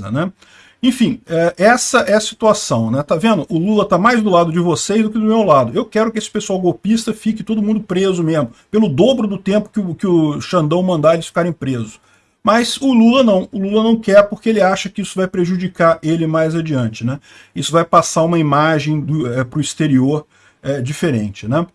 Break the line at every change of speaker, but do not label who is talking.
né? Enfim, é, essa é a situação, né? Tá vendo? O Lula tá mais do lado de vocês do que do meu lado. Eu quero que esse pessoal golpista fique todo mundo preso mesmo, pelo dobro do tempo que o, que o Xandão mandar eles ficarem presos. Mas o Lula não, o Lula não quer porque ele acha que isso vai prejudicar ele mais adiante, né? Isso vai passar uma imagem é, para o exterior é, diferente, né?